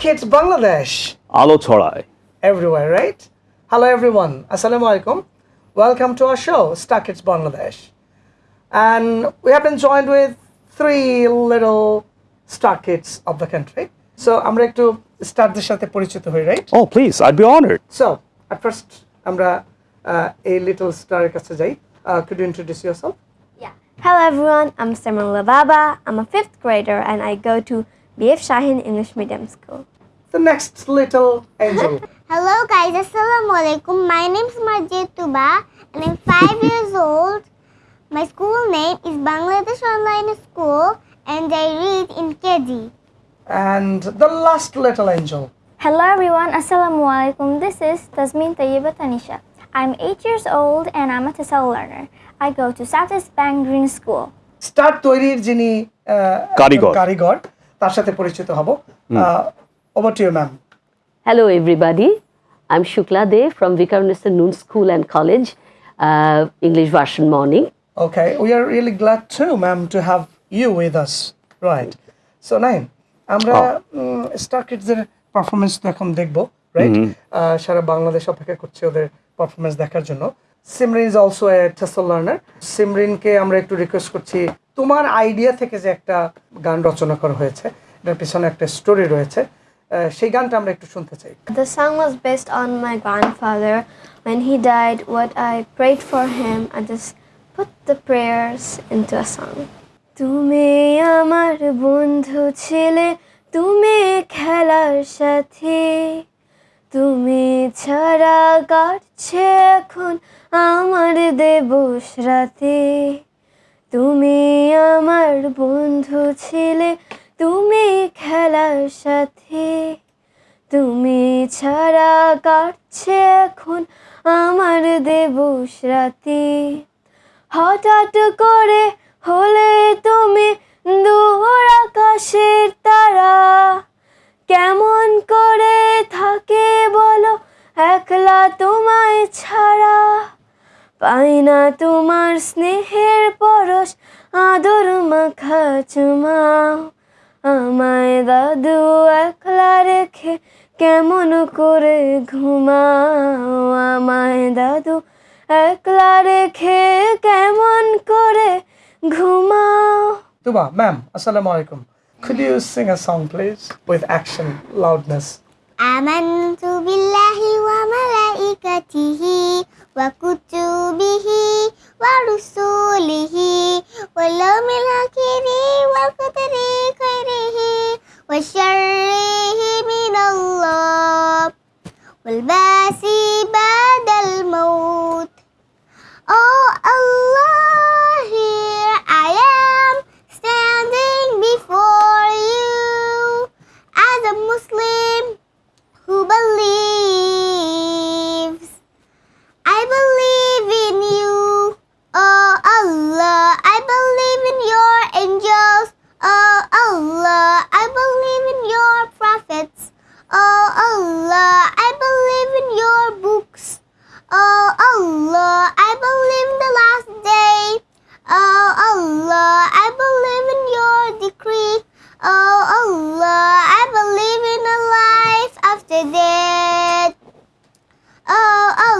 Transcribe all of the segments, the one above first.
kids Bangladesh. Alo Chorai. Everywhere, right? Hello everyone. Assalamu alaikum. Welcome to our show, Star Kids Bangladesh. And we have been joined with three little star kids of the country. So আমরা একটু right? Oh, please. I'd be honored. So at first, so at first আমরা a little স্টারের কাছে যাই uh, Could you introduce yourself? Yeah. Hello everyone, I'm Simran Lubaba. I'm a fifth grader and I go to BAF Shaheen English Medium School. The next little angel. Hello guys, Assalamu alaikum. My name is Marjit Tuba and I'm 5 years old. My school name is Bangladesh Online School and I read in Kedi. And the last little angel. Hello everyone, Assalamu alaikum. This is Tasmin Tayyiba Tanisha. I'm 8 years old and I'm a TESOL learner. I go to Southeast Bank Green School. Start তৈরির Jini uh, কারিগর কারিগর তার সাথে পরিচিত হব। Over to you ma'am hello everybody I am Shukla De from Viqarunnisa Noon school and college English version morning okay we are really glad to ma'am to have you with us right so nine আমরা star কিডসের performance তো এখন দেখব right সারা বাংলাদেশ অপেক্ষা করছে ওদের performance দেখার জন্য। Simrin is also a TESL learner সিমরিনকে আমরা একটু রিকোয়েস্ট করছি তোমার আইডিয়া থেকে যে একটা গান রচনা করা হয়েছে এটার পিছনে একটা স্টোরি রয়েছে সেই গানটা আমরা একটু শুনতে চাই The song was based on my grandfather. When he died, what I prayed for him, I just put the prayers into a song. তুমি আমার বন্ধু ছিলে তুমি খেলার সাথী তুমি ছাড়া কাটছে এখন আমার দেবস রাতে আমার বন্ধু ছিলে, তুমি খেলার সাথে। তুমি ছাড়া কাটছে এখন আমার দেবস রাতে। হঠাৎ করে হলে তুমি দূর আকাশের তারা। কেমন করে থাকে বলো, একলা তোমায় ছাড়া। পাই না তোমার স্নেহের পরশ আদর মাখা চুমাও আমায় দাদু একলা রেখে কেমন করে ঘুমাও আমায় দাদু একলা রেখে কেমন করে ঘুমাও Tuba, ma'am, assalamu alaikum. Could you sing a song, please, with action, loudness? آمنت بالله وملائكته وكتبه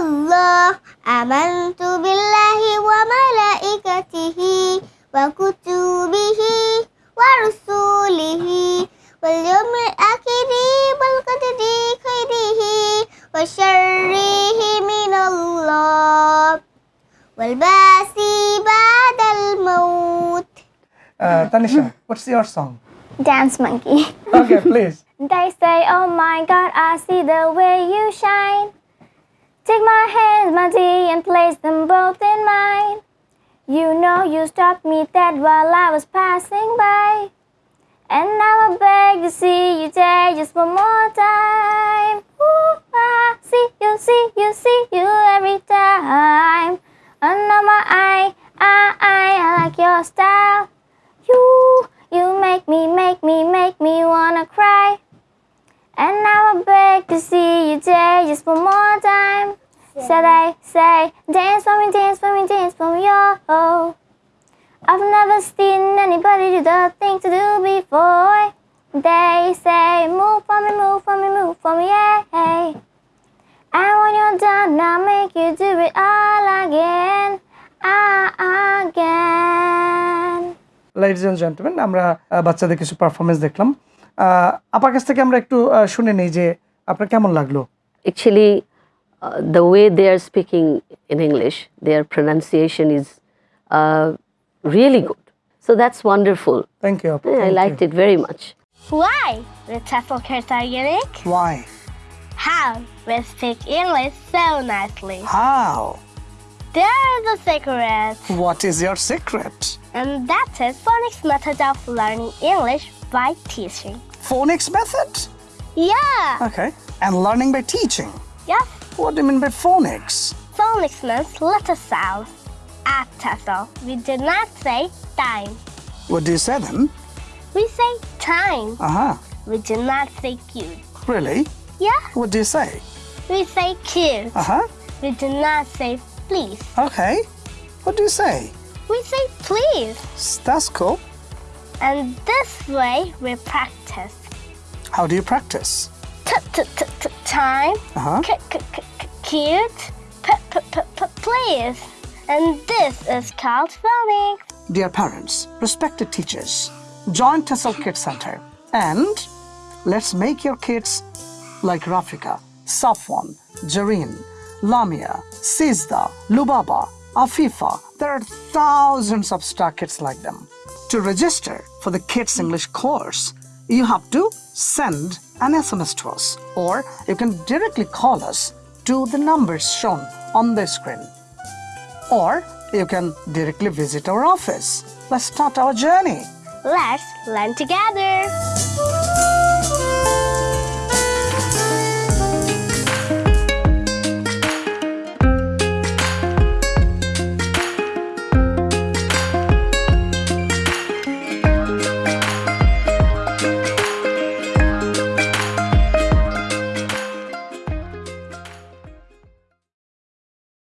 Oh Allah, آمنت بالله وملائكته وكتبه ورسوله واليوم الآخر والقدر خيره وشره من الله والباس بعد الموت Uh, Tanisha, what's your song? Dance Monkey. Okay, please. They say, Oh my God, I see the way you shine. Take my hands, my dear, and place them both in mine. You know you stopped me dead while I was passing by. And now I beg to see you there just one more time. Ooh, I see you, see you, see you every time. Under my eye, I, I, I like your style. You, you make me, make me, make me wanna cry. And now I beg to see you there just one more time. So they say, dance for me, dance for me, dance for me, oh. I've never seen anybody do the thing to do before. They say, move for me, move for me, move for me, yeah. And when you're done, I'll make you do it all again, ah, again. Ladies and gentleman আমরা বাচ্চাদের কিছু performance দেখলাম আহ, আপার কাছ থেকে আমরা একটু শুনে নেই যে আপনার কেমন লাগল Actually, uh, the way they are speaking in English, their pronunciation is uh, really good. So that's wonderful. Thank you. Yeah, I liked you. it very much. Why with are unique? Why? How we speak English so nicely. How? There's a secret. What is your secret? And that is phonics method of learning English by teaching. Phonics method? Yeah. Okay. And learning by teaching? Yes what do you mean by phonics Phonics means letter sounds. At TEFL, we do not say time. what do you say then We say time. uh-huh We do not say cute. really Yeah. what do you say We say cute. uh-huh We do not say please. okay what do you say We say please. that's cool And this way we practice. how do you practice T- t- t- t- time. uh-huh cute. P- p- p- p- please. And this is called phonics. Dear parents, respected teachers, join TESOL Kids Center and let's make your kids like Rafika, Safwan, Jareen, Lamia, Sizda, Lubaba, Afifa. There are thousands of star kids like them. To register for the Kids English course, you have to send an SMS to us or you can directly call us to the numbers shown on the screen or you can directly visit our office. Let's start our journey. Let's learn together.